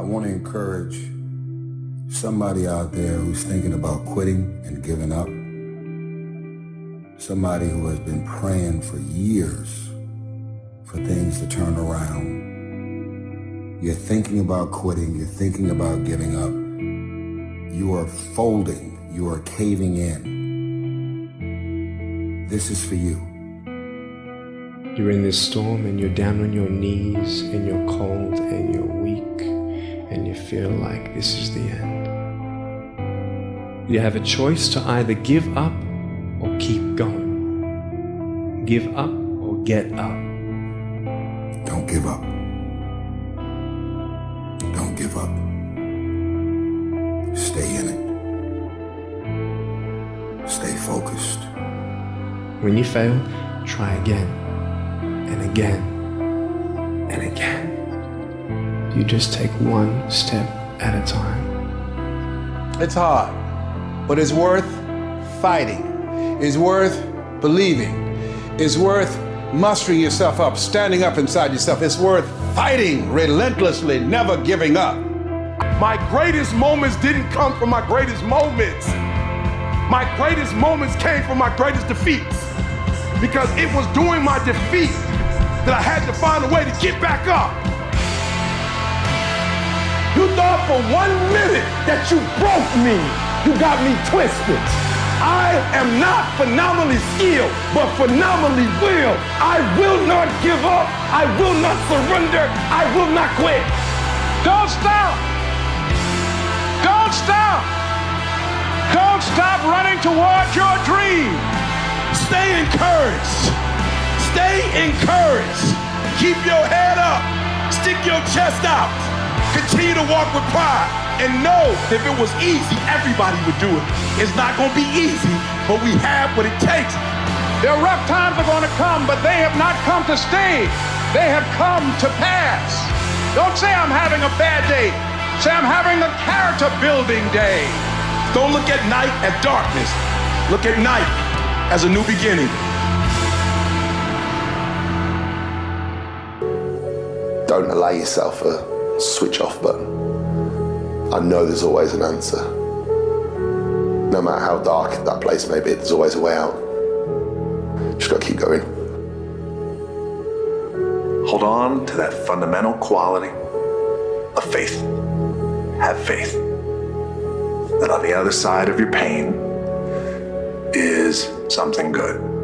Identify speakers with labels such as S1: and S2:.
S1: I want to encourage somebody out there who's thinking about quitting and giving up. Somebody who has been praying for years for things to turn around. You're thinking about quitting, you're thinking about giving up. You are folding, you are caving in. This is for you.
S2: You're in this storm and you're down on your knees and you're cold and you're weak and you feel like this is the end. You have a choice to either give up or keep going. Give up or get up.
S1: Don't give up. Don't give up. Stay in it. Stay focused.
S2: When you fail, try again and again and again. You just take one step at a time.
S3: It's hard, but it's worth fighting. It's worth believing. It's worth mustering yourself up, standing up inside yourself. It's worth fighting relentlessly, never giving up.
S4: My greatest moments didn't come from my greatest moments. My greatest moments came from my greatest defeats. Because it was during my defeat that I had to find a way to get back up. You thought for one minute that you broke me. You got me twisted. I am not phenomenally skilled, but phenomenally will. I will not give up. I will not surrender. I will not quit. Don't stop. Don't stop. Don't stop running towards your dream. Stay encouraged. Stay encouraged. Keep your head up. Stick your chest out. Continue to walk with pride. And know if it was easy, everybody would do it. It's not going to be easy, but we have what it takes. Their rough times are going to come, but they have not come to stay. They have come to pass. Don't say I'm having a bad day. Say I'm having a character building day. Don't look at night as darkness. Look at night as a new beginning.
S5: Don't allow yourself a switch off button. I know there's always an answer. No matter how dark that place may be, there's always a way out. Just gotta keep going.
S6: Hold on to that fundamental quality of faith. Have faith that on the other side of your pain is something good.